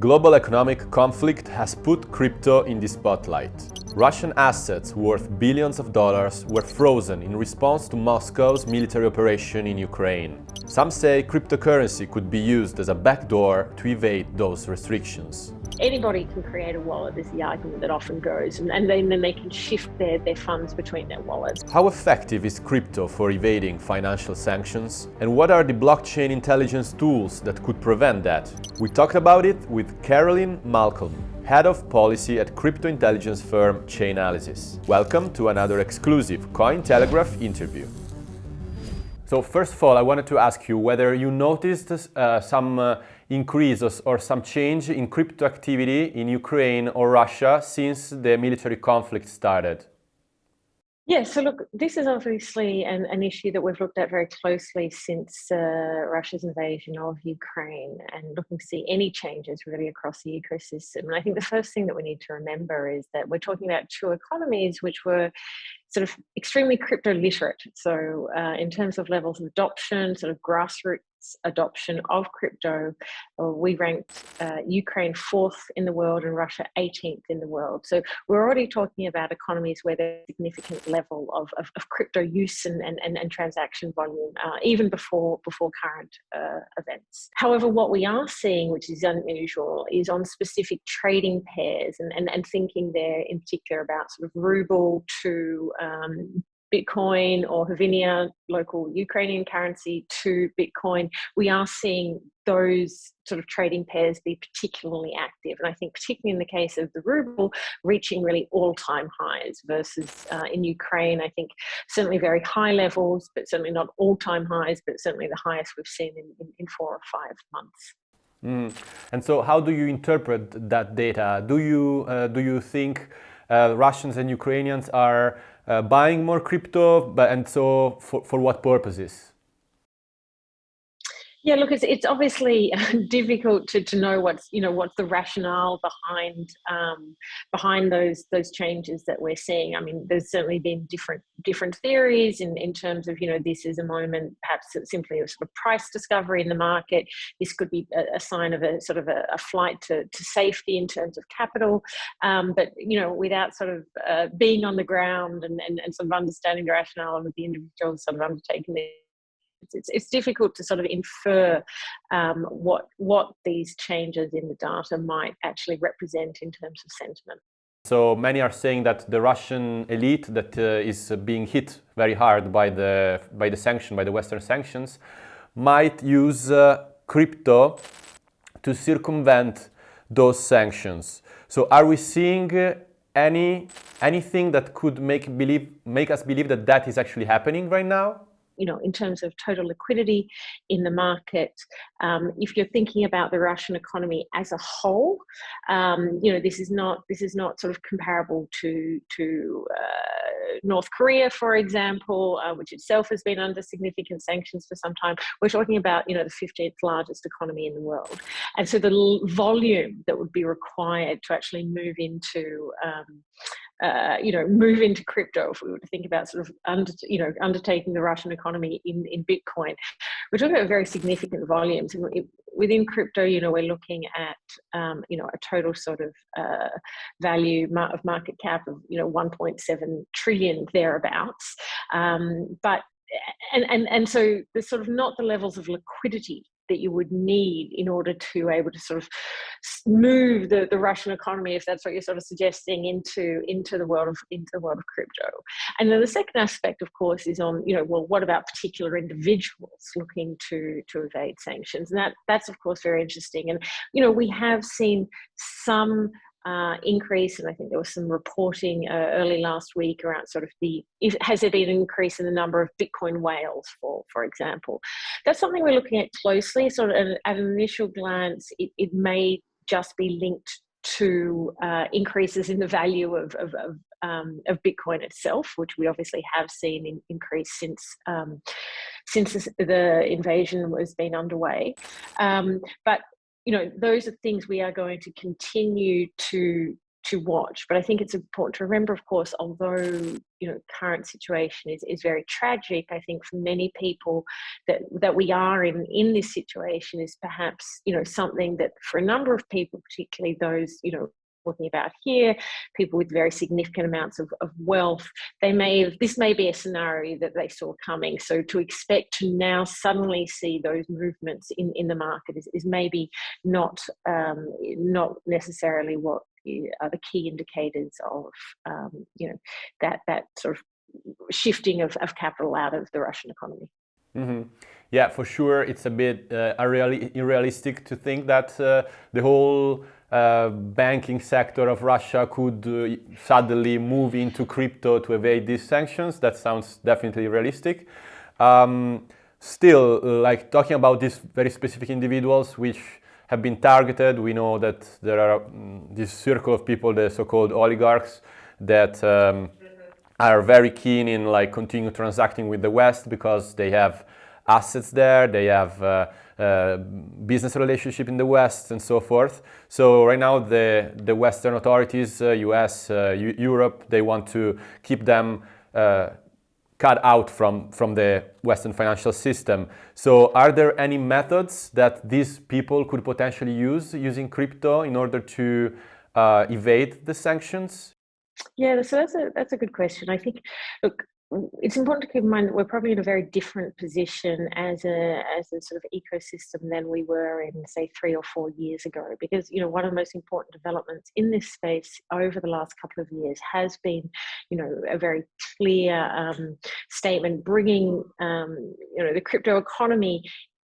Global economic conflict has put crypto in the spotlight. Russian assets worth billions of dollars were frozen in response to Moscow's military operation in Ukraine. Some say cryptocurrency could be used as a backdoor to evade those restrictions anybody can create a wallet is the argument that often goes and, and then, then they can shift their, their funds between their wallets. How effective is crypto for evading financial sanctions? And what are the blockchain intelligence tools that could prevent that? We talked about it with Caroline Malcolm, Head of Policy at crypto intelligence firm Chainalysis. Welcome to another exclusive Cointelegraph interview. So first of all, I wanted to ask you whether you noticed uh, some uh, increase or some change in crypto activity in Ukraine or Russia since the military conflict started? Yeah, so look, this is obviously an, an issue that we've looked at very closely since uh, Russia's invasion of Ukraine and looking to see any changes really across the ecosystem. And I think the first thing that we need to remember is that we're talking about two economies which were sort of extremely crypto literate. So uh, in terms of levels of adoption, sort of grassroots adoption of crypto, uh, we ranked uh, Ukraine fourth in the world and Russia 18th in the world. So we're already talking about economies where there's a significant level of, of, of crypto use and, and, and, and transaction volume, uh, even before, before current uh, events. However, what we are seeing, which is unusual, is on specific trading pairs and, and, and thinking there in particular about sort of ruble to um, Bitcoin or Hryvnia, local Ukrainian currency, to Bitcoin, we are seeing those sort of trading pairs be particularly active. And I think particularly in the case of the ruble, reaching really all-time highs versus uh, in Ukraine, I think certainly very high levels, but certainly not all-time highs, but certainly the highest we've seen in, in, in four or five months. Mm. And so how do you interpret that data? Do you, uh, do you think uh, Russians and Ukrainians are Uh, buying more crypto, but and so for, for what purposes? Yeah, look, it's, it's obviously difficult to, to know what's you know what's the rationale behind um, behind those those changes that we're seeing. I mean, there's certainly been different different theories in, in terms of you know this is a moment perhaps simply a sort of price discovery in the market. This could be a, a sign of a sort of a, a, flight to, to safety in terms of capital. Um, but you know, without sort of uh, being on the ground and, and, and sort of understanding the rationale of the individuals sort of undertaking this it's, it's difficult to sort of infer um, what, what these changes in the data might actually represent in terms of sentiment. So many are saying that the Russian elite that uh, is being hit very hard by the, by the sanction, by the Western sanctions, might use uh, crypto to circumvent those sanctions. So are we seeing uh, any anything that could make believe make us believe that that is actually happening right now? You know, in terms of total liquidity in the market. Um, if you're thinking about the Russian economy as a whole, um, you know, this is not this is not sort of comparable to to uh, North Korea, for example, uh, which itself has been under significant sanctions for some time. We're talking about you know the 15th largest economy in the world, and so the volume that would be required to actually move into um, uh, you know, move into crypto, if we were to think about sort of, under, you know, undertaking the Russian economy in, in Bitcoin, we're talking about very significant volumes. And within crypto, you know, we're looking at, um, you know, a total sort of uh, value of market cap of, you know, 1.7 trillion thereabouts. Um, but and, and, and so there's sort of not the levels of liquidity that you would need in order to able to sort of move the, the Russian economy, if that's what you're sort of suggesting, into into the world of into the world of crypto. And then the second aspect, of course, is on you know well, what about particular individuals looking to to evade sanctions? And that that's of course very interesting. And you know we have seen some uh, increase, and I think there was some reporting uh, early last week around sort of the has there been an increase in the number of Bitcoin whales, for for example. That's something we're looking at closely. Sort of at, at an initial glance, it, it may just be linked to uh, increases in the value of, of, of, um, of, Bitcoin itself, which we obviously have seen in, increase since um, since the invasion has been underway. Um, but you know, those are things we are going to continue to to watch. But I think it's important to remember, of course, although you know current situation is, is very tragic, I think for many people that that we are in in this situation is perhaps you know something that for a number of people, particularly those you know talking about here, people with very significant amounts of, of wealth, they may have, this may be a scenario that they saw coming. So to expect to now suddenly see those movements in, in the market is, is maybe not, um, not necessarily what are the key indicators of, um, you know, that, that sort of shifting of, of capital out of the Russian economy. Mm -hmm. Yeah, for sure, it's a bit uh, unrealistic to think that uh, the whole uh, banking sector of Russia could uh, suddenly move into crypto to evade these sanctions. That sounds definitely realistic. Um, still, uh, like talking about these very specific individuals which have been targeted, we know that there are um, this circle of people, the so-called oligarchs, that um, are very keen in like continue transacting with the West because they have assets there, they have uh, uh, business relationship in the West and so forth. So right now the, the Western authorities, uh, US, uh, Europe, they want to keep them uh, cut out from, from the Western financial system. So are there any methods that these people could potentially use using crypto in order to uh, evade the sanctions? Yeah, so that's a that's a good question. I think, look, it's important to keep in mind that we're probably in a very different position as a as a sort of ecosystem than we were in say three or four years ago because you know one of the most important developments in this space over the last couple of years has been you know a very clear um, statement bringing um, you know the crypto economy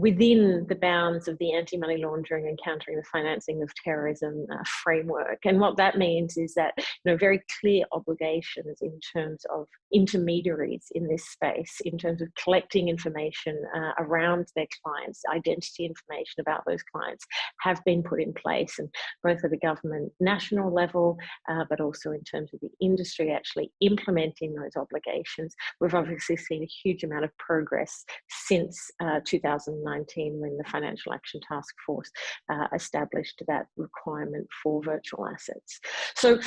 within the bounds of the anti-money laundering and countering the financing of terrorism uh, framework. And what that means is that you know very clear obligations in terms of intermediaries in this space, in terms of collecting information uh, around their clients, identity information about those clients, have been put in place, and both at the government national level, uh, but also in terms of the industry actually implementing those obligations. We've obviously seen a huge amount of progress since uh, 2009 2019 when the Financial Action Task Force uh, established that requirement for virtual assets. So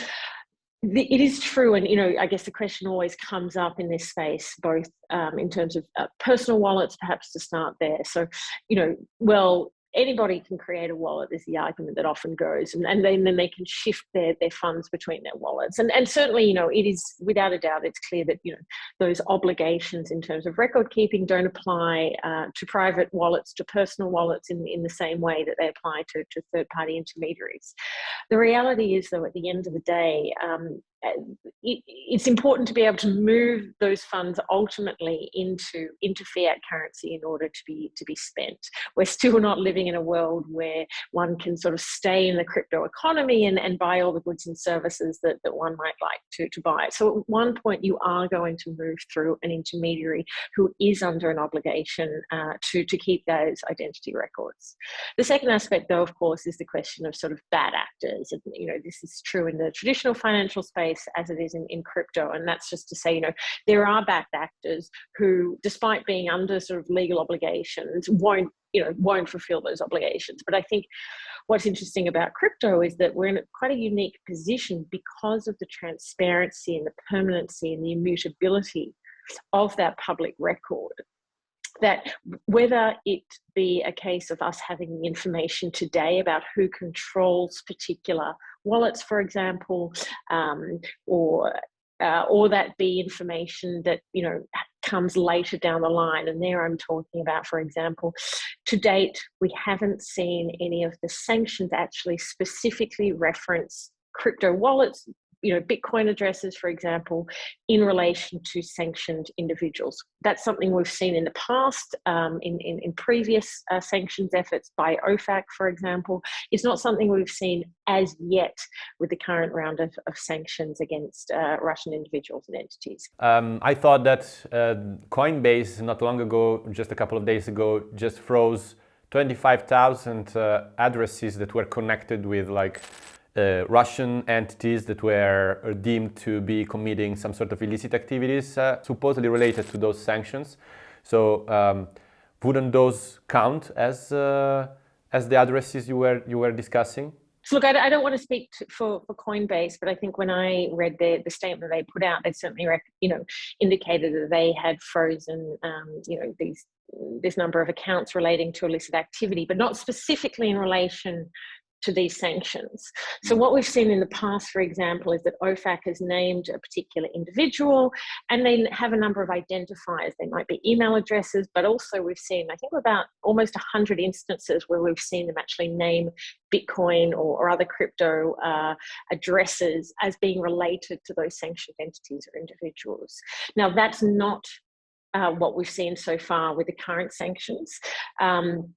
it is true, and you know, I guess the question always comes up in this space, both um, in terms of uh, personal wallets, perhaps to start there. So, you know, well, anybody can create a wallet is the argument that often goes and, and then, then they can shift their, their funds between their wallets. And, and certainly you know it is without a doubt it's clear that you know those obligations in terms of record keeping don't apply uh, to private wallets to personal wallets in, in the same way that they apply to, to third party intermediaries. The reality is though at the end of the day um, it's important to be able to move those funds ultimately into into fiat currency in order to be to be spent. We're still not living in a world where one can sort of stay in the crypto economy and, and buy all the goods and services that, that one might like to, to buy. So at one point you are going to move through an intermediary who is under an obligation uh, to, to keep those identity records. The second aspect though, of course, is the question of sort of bad actors. And, you know, this is true in the traditional financial space space as it is in, in crypto. And that's just to say, you know, there are bad actors who, despite being under sort of legal obligations, won't you know won't fulfill those obligations but i think what's interesting about crypto is that we're in quite a unique position because of the transparency and the permanency and the immutability of that public record that whether it be a case of us having information today about who controls particular wallets, for example, um, or uh, or that be information that you know comes later down the line. And there I'm talking about, for example, to date we haven't seen any of the sanctions actually specifically reference crypto wallets you know, Bitcoin addresses, for example, in relation to sanctioned individuals. That's something we've seen in the past, um, in, in, in, previous uh, sanctions efforts by OFAC, for example. It's not something we've seen as yet with the current round of, of sanctions against uh, Russian individuals and entities. Um, I thought that uh, Coinbase, not long ago, just a couple of days ago, just froze 25,000 uh, addresses that were connected with like uh, Russian entities that were deemed to be committing some sort of illicit activities uh, supposedly related to those sanctions. So um, wouldn't those count as uh, as the addresses you were you were discussing? So look, I, I, don't want to speak to, for, for Coinbase, but I think when I read the, the statement they put out, they certainly, you know, indicated that they had frozen, um, you know, these this number of accounts relating to illicit activity, but not specifically in relation to these sanctions. So what we've seen in the past, for example, is that OFAC has named a particular individual and they have a number of identifiers. They might be email addresses, but also we've seen, I think about almost 100 instances where we've seen them actually name Bitcoin or, or other crypto uh, addresses as being related to those sanctioned entities or individuals. Now that's not uh, what we've seen so far with the current sanctions. Um,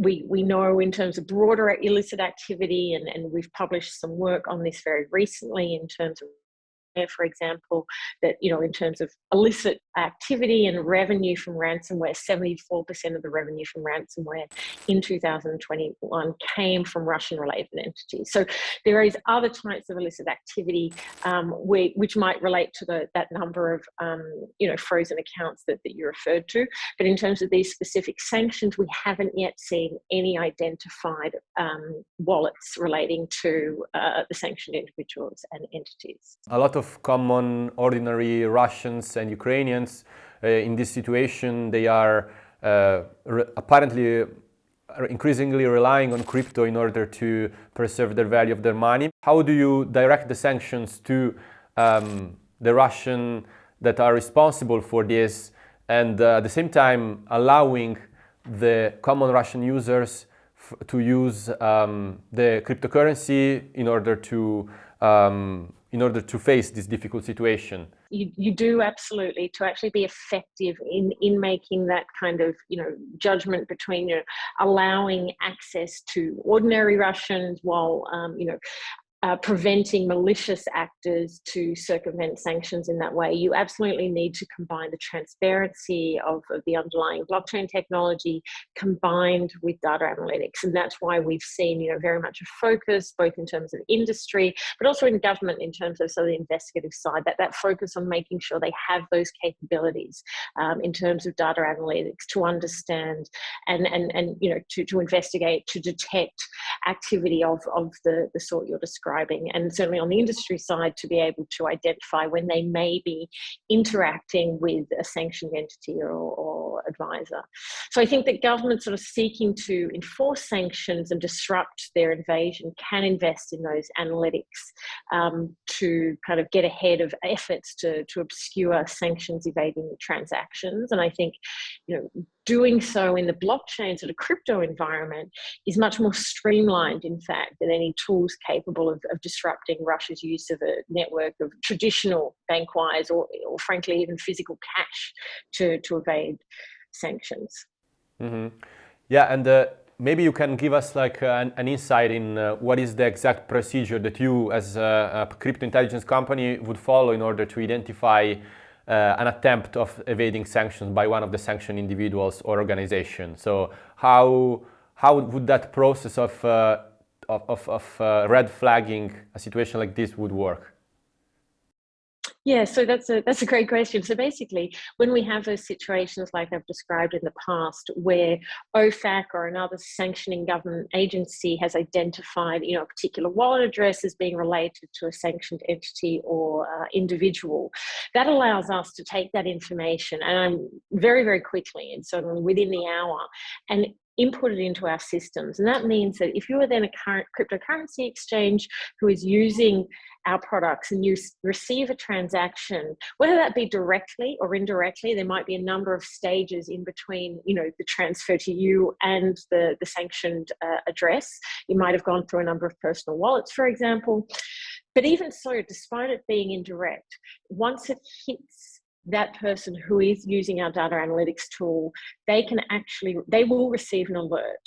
we, we know in terms of broader illicit activity, and, and we've published some work on this very recently in terms of for example, that, you know, in terms of illicit activity and revenue from ransomware, 74% of the revenue from ransomware in 2021 came from Russian related entities. So there is other types of illicit activity um, which might relate to the, that number of, um, you know, frozen accounts that, that you referred to. But in terms of these specific sanctions, we haven't yet seen any identified um, wallets relating to uh, the sanctioned individuals and entities. A lot of common, ordinary Russians and Ukrainians uh, in this situation, they are uh, apparently increasingly relying on crypto in order to preserve the value of their money. How do you direct the sanctions to um, the Russian that are responsible for this and uh, at the same time allowing the common Russian users to use um, the cryptocurrency in order to um, in order to face this difficult situation? You, you do absolutely to actually be effective in in making that kind of you know judgment between you know, allowing access to ordinary Russians while um, you know uh, preventing malicious actors to circumvent sanctions in that way. You absolutely need to combine the transparency of, of, the underlying blockchain technology combined with data analytics. And that's why we've seen, you know, very much a focus, both in terms of industry, but also in government in terms of, so the investigative side, that, that focus on making sure they have those capabilities um, in terms of data analytics to understand and, and, and you know, to, to investigate, to detect activity of, of the, the sort you're describing and certainly on the industry side, to be able to identify when they may be interacting with a sanctioned entity or, or advisor. So I think that governments sort of seeking to enforce sanctions and disrupt their invasion can invest in those analytics um, to kind of get ahead of efforts to, to obscure sanctions evading transactions. And I think, you know, doing so in the blockchain sort of crypto environment is much more streamlined, in fact, than any tools capable of, of disrupting Russia's use of a network of traditional bank wires or, or frankly, even physical cash to, to evade sanctions. Mm -hmm. Yeah, and uh, maybe you can give us like uh, an, an, insight in uh, what is the exact procedure that you as a, a crypto intelligence company would follow in order to identify uh, an attempt of evading sanctions by one of the sanctioned individuals or organization. So how, how would that process of, uh, of, of uh, red flagging a situation like this would work? Yeah, so that's a that's a great question. So basically, when we have those situations like I've described in the past, where OFAC or another sanctioning government agency has identified, you know, a particular wallet address as being related to a sanctioned entity or uh, individual, that allows us to take that information and I'm very very quickly and so within the hour and input it into our systems. And that means that if you are then a current cryptocurrency exchange who is using our products and you receive a transaction, whether that be directly or indirectly, there might be a number of stages in between, you know, the transfer to you and the, the sanctioned uh, address. You might have gone through a number of personal wallets, for example. But even so, despite it being indirect, once it hits that person who is using our data analytics tool, they can actually, they will receive an alert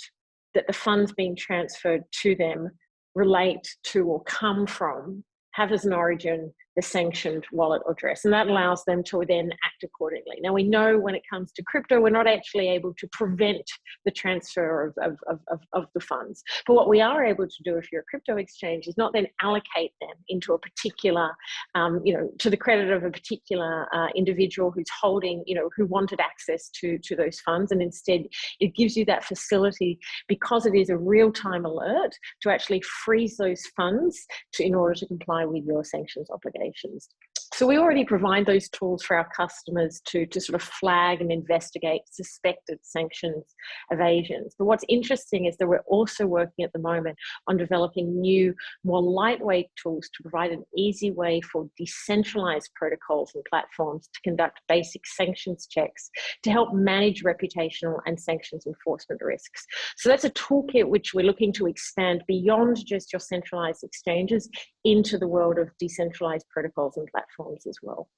that the funds being transferred to them relate to or come from, have as an origin the sanctioned wallet address. And that allows them to then act accordingly. Now, we know when it comes to crypto, we're not actually able to prevent the transfer of, of, of, of, the funds. But what we are able to do if you're a crypto exchange is not then allocate them into a particular, um, you know, to the credit of a particular uh, individual who's holding, you know, who wanted access to, to those funds. And instead, it gives you that facility because it is a real-time alert to actually freeze those funds to, in order to comply with your sanctions obligations. So we already provide those tools for our customers to, to sort of flag and investigate suspected sanctions evasions. But what's interesting is that we're also working at the moment on developing new, more lightweight tools to provide an easy way for decentralized protocols and platforms to conduct basic sanctions checks to help manage reputational and sanctions enforcement risks. So that's a toolkit which we're looking to expand beyond just your centralized exchanges into the world of decentralized protocols and platforms as well.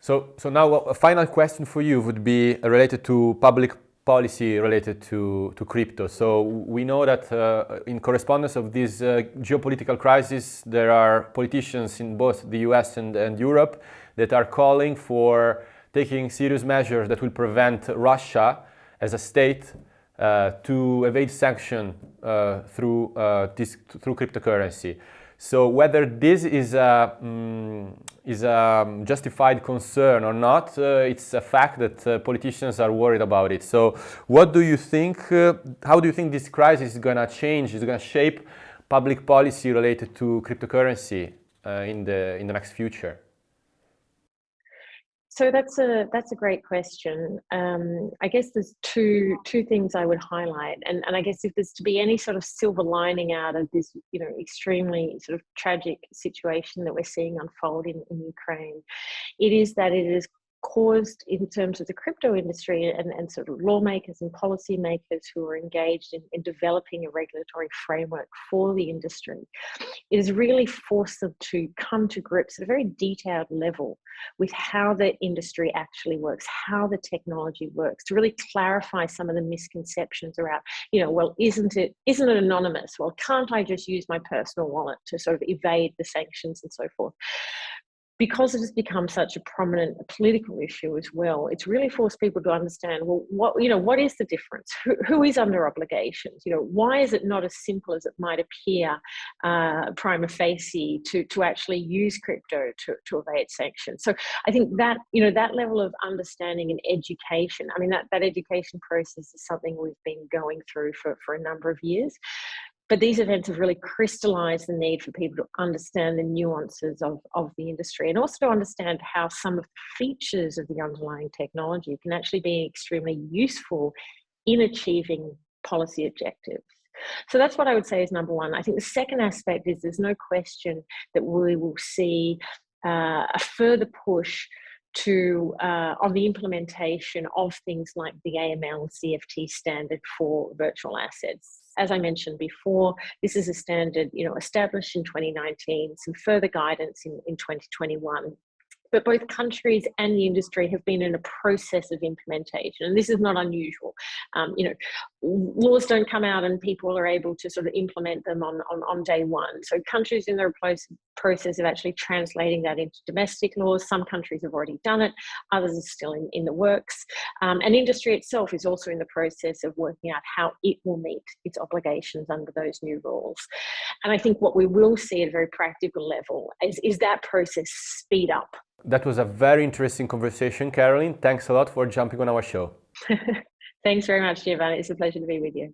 So, so now a final question for you would be related to public policy related to, to crypto. So we know that uh, in correspondence of this uh, geopolitical crisis, there are politicians in both the US and, and Europe that are calling for taking serious measures that will prevent Russia as a state uh, to evade sanction uh, through, uh, this, through cryptocurrency. So whether this is a, um, is a justified concern or not, uh, it's a fact that uh, politicians are worried about it. So what do you think, uh, how do you think this crisis is going to change, is going to shape public policy related to cryptocurrency uh, in, the, in the next future? So that's a that's a great question. Um, I guess there's two two things I would highlight, and and I guess if there's to be any sort of silver lining out of this, you know, extremely sort of tragic situation that we're seeing unfold in, in Ukraine, it is that it is caused in terms of the crypto industry and, and sort of lawmakers and policymakers who are engaged in, in developing a regulatory framework for the industry, it has really forced them to come to grips at a very detailed level with how the industry actually works, how the technology works, to really clarify some of the misconceptions around, you know, well, isn't it, isn't it anonymous? Well, can't I just use my personal wallet to sort of evade the sanctions and so forth? Because it has become such a prominent political issue as well, it's really forced people to understand, well, what, you know, what is the difference? Who, who is under obligations? You know, why is it not as simple as it might appear uh, prima facie to, to actually use crypto to, to evade sanctions? So I think that, you know, that level of understanding and education, I mean, that, that education process is something we've been going through for, for a number of years. But these events have really crystallized the need for people to understand the nuances of, of the industry and also to understand how some of the features of the underlying technology can actually be extremely useful in achieving policy objectives. So that's what I would say is number one. I think the second aspect is there's no question that we will see uh, a further push to uh, on the implementation of things like the AML CFT standard for virtual assets. As I mentioned before, this is a standard, you know, established in 2019, some further guidance in, in 2021 but both countries and the industry have been in a process of implementation and this is not unusual. Um, you know laws don't come out and people are able to sort of implement them on, on, on day one so countries in the process of actually translating that into domestic laws some countries have already done it others are still in, in the works um, and industry itself is also in the process of working out how it will meet its obligations under those new rules and i think what we will see at a very practical level is, is that process speed up that was a very interesting conversation, Caroline. Thanks a lot for jumping on our show. Thanks very much, Giovanni. It's a pleasure to be with you.